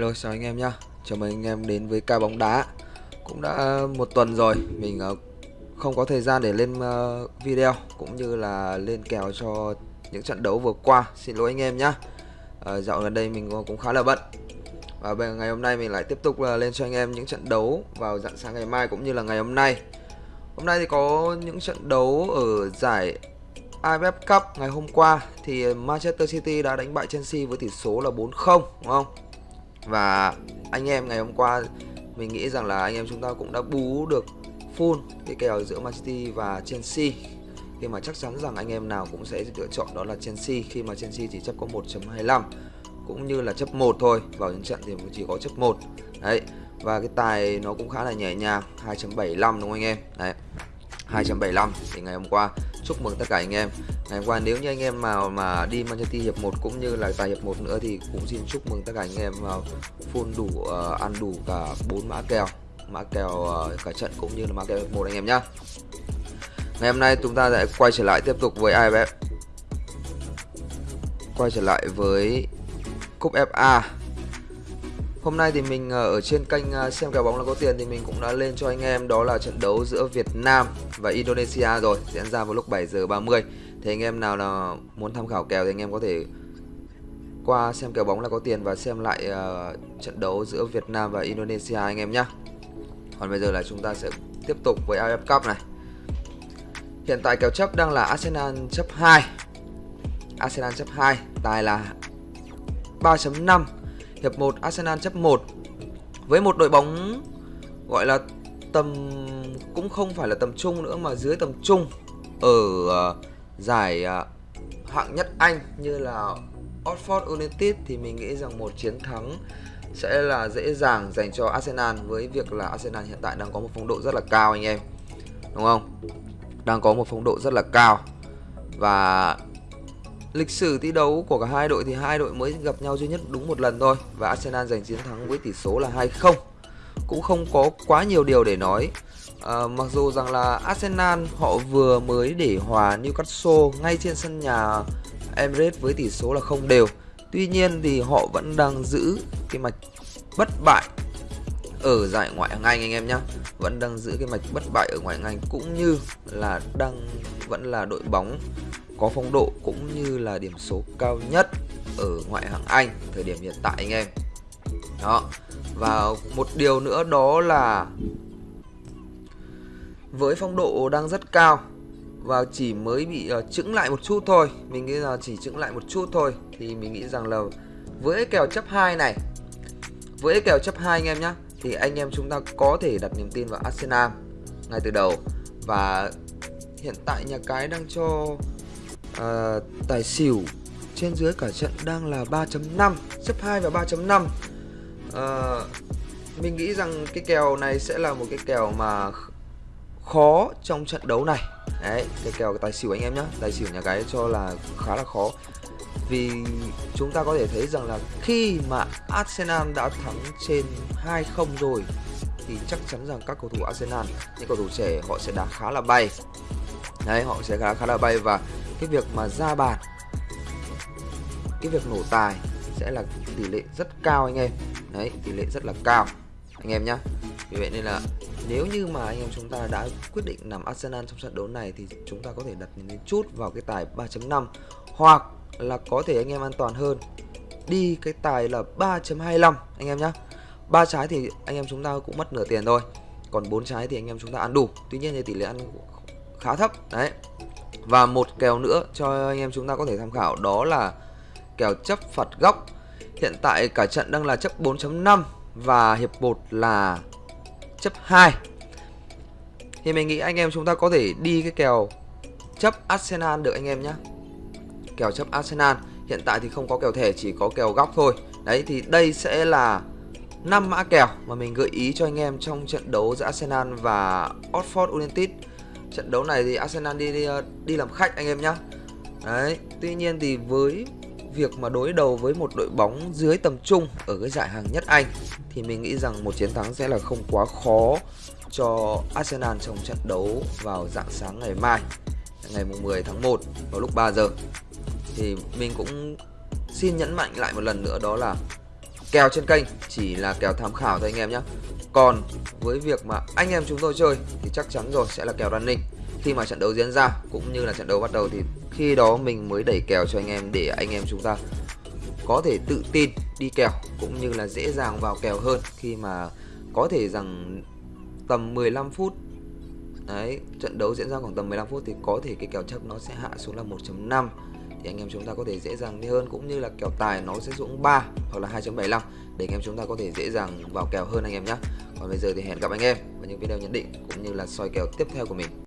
Hello, chào anh em nhá. Chào mừng anh em đến với ca bóng đá. Cũng đã ờ, một tuần rồi, Mình ờ, không có thời gian để lên ờ, video, Cũng như là lên kèo cho những trận đấu vừa qua. Xin lỗi anh em nhá. Dạo gần đây mình cũng khá là bận. Và ngày hôm nay mình lại tiếp tục là lên cho anh em những trận đấu Vào dạng sáng ngày mai cũng như là ngày hôm nay. Hôm nay thì có những trận đấu ở giải AFF Cup ngày hôm qua. Thì Manchester City đã đánh bại Chelsea với tỷ số là 4-0 đúng không? Và anh em ngày hôm qua, mình nghĩ rằng là anh em chúng ta cũng đã bú được full cái kèo giữa Man City và Chelsea. Khi mà chắc chắn rằng anh em nào cũng sẽ lựa chọn đó là Chelsea, khi mà Chelsea chỉ chấp có 1.25 cũng như là chấp 1 thôi, vào những trận thì chỉ có chấp 1 đấy, và cái tài nó cũng khá là nhẹ nhàng 2.75 đúng không anh em? Đấy. 2.75 thì ngày hôm qua chúc mừng tất cả anh em. Ngày hôm qua nếu như anh em mà mà đi Manchester hiệp 1 cũng như là tài hiệp 1 nữa thì cũng xin chúc mừng tất cả anh em vào full đủ uh, ăn đủ cả bốn mã kèo mã kèo uh, cả trận cũng như là mã kèo hiệp 1 anh em nhá. Ngày hôm nay chúng ta sẽ quay trở lại tiếp tục với IFF quay trở lại với cúp FA Hôm nay thì mình ờ, ở trên kênh ờ, xem kèo bóng là có tiền thì mình cũng đã lên cho anh em đó là trận đấu giữa Việt Nam và Indonesia rồi diễn ra vào lúc 7 giờ 30. Thì anh em nào là muốn tham khảo kèo thì anh em có thể qua xem kèo bóng là có tiền và xem lại uh, trận đấu giữa Việt Nam và Indonesia anh em nhé. Còn bây giờ là chúng ta sẽ tiếp tục với AFF Cup này. Hiện tại kèo chấp đang là Arsenal chấp 2. Arsenal chấp 2, tài là 3.5 Hiệp 1 Arsenal chấp 1 Với một đội bóng gọi là tầm cũng không phải là tầm trung nữa mà dưới tầm trung ở uh, giải uh, hạng nhất Anh như là Oxford United thì mình nghĩ rằng một chiến thắng sẽ là dễ dàng dành cho Arsenal với việc là Arsenal hiện tại đang có một phong độ rất là cao anh em. Đúng không? Đang có một phong độ rất là cao. Và lịch sử thi đấu của cả hai đội thì hai đội mới gặp nhau duy nhất đúng một lần thôi và Arsenal giành chiến thắng với tỷ số là 2-0 cũng không có quá nhiều điều để nói. À, mặc dù rằng là Arsenal họ vừa mới để hòa Newcastle ngay trên sân nhà Emirates với tỷ số là không đều. Tuy nhiên thì họ vẫn đang giữ cái mạch bất bại ở giải ngoại hạng Anh anh em nhé vẫn đang giữ cái mạch bất bại ở ngoại hạng Anh cũng như là đang vẫn là đội bóng có phong độ cũng như là điểm số cao nhất ở ngoại hạng Anh thời điểm hiện tại anh em. Đó. Và một điều nữa đó là với phong độ đang rất cao và chỉ mới bị uh, chững lại một chút thôi, mình nghĩ là chỉ chững lại một chút thôi thì mình nghĩ rằng là với kèo chấp 2 này, với kèo chấp 2 anh em nhé thì anh em chúng ta có thể đặt niềm tin vào Arsenal ngay từ đầu và hiện tại nhà cái đang cho à, tài xỉu trên dưới cả trận đang là 3.5 xếp 2 và 3.5 à, ờ, mình nghĩ rằng cái kèo này sẽ là một cái kèo mà khó trong trận đấu này. Đấy cái kèo tài xỉu anh em nhé tài xỉu nhà cái cho là khá là khó. Vì chúng ta có thể thấy rằng là khi mà Arsenal đã thắng trên 2-0 rồi thì chắc chắn rằng các cầu thủ Arsenal những cầu thủ trẻ họ sẽ đá khá là bay đấy, họ sẽ khá khá là bay và cái việc mà ra bàn, cái việc nổ tài sẽ là tỷ lệ rất cao anh em. Đấy, tỷ lệ rất là cao anh em nhá. Vì vậy nên là nếu như mà anh em chúng ta đã quyết định nằm Arsenal trong trận đấu này thì chúng ta có thể đặt những chút vào cái tài 3.5 hoặc là có thể anh em an toàn hơn, đi cái tài là 3.25 anh em nhá. Ba trái thì anh em chúng ta cũng mất nửa tiền thôi, còn bốn trái thì anh em chúng ta ăn đủ. Tuy nhiên thì tỷ lệ ăn khá thấp. Đấy. Và một kèo nữa cho anh em chúng ta có thể tham khảo đó là kèo chấp phạt góc. Hiện tại cả trận đang là chấp 4.5 và hiệp 1 là chấp 2 thì mình nghĩ anh em chúng ta có thể đi cái kèo chấp Arsenal được anh em nhé kèo chấp Arsenal. Hiện tại thì không có kèo thẻ, chỉ có kèo góc thôi. Đấy, thì đây sẽ là 5 mã kèo mà mình gợi ý cho anh em trong trận đấu giữa Arsenal và Oxford United trận đấu này thì Arsenal đi đi, đi làm khách anh em nhá. đấy tuy nhiên thì với việc mà đối đầu với một đội bóng dưới tầm trung ở cái giải hàng nhất Anh thì mình nghĩ rằng một chiến thắng sẽ là không quá khó cho Arsenal trong trận đấu vào dạng sáng ngày mai ngày 10 tháng 1 vào lúc 3 giờ thì mình cũng xin nhấn mạnh lại một lần nữa đó là kèo trên kênh chỉ là kèo tham khảo thôi anh em nhé còn với việc mà anh em chúng tôi chơi thì chắc chắn rồi, sẽ là kèo running. Khi mà trận đấu diễn ra cũng như là trận đấu bắt đầu thì khi đó mình mới đẩy kèo cho anh em để anh em chúng ta có thể tự tin đi kèo cũng như là dễ dàng vào kèo hơn. Khi mà có thể rằng tầm 15 phút, đấy, trận đấu diễn ra khoảng tầm 15 phút thì có thể cái kèo chấp nó sẽ hạ xuống là 1.5 thì anh em chúng ta có thể dễ dàng đi hơn, cũng như là kèo tài nó sẽ xuống 3 hoặc là 2.75 để anh em chúng ta có thể dễ dàng vào kèo hơn anh em nhé. Còn bây giờ thì hẹn gặp anh em vào những video nhận định cũng như là soi kèo tiếp theo của mình.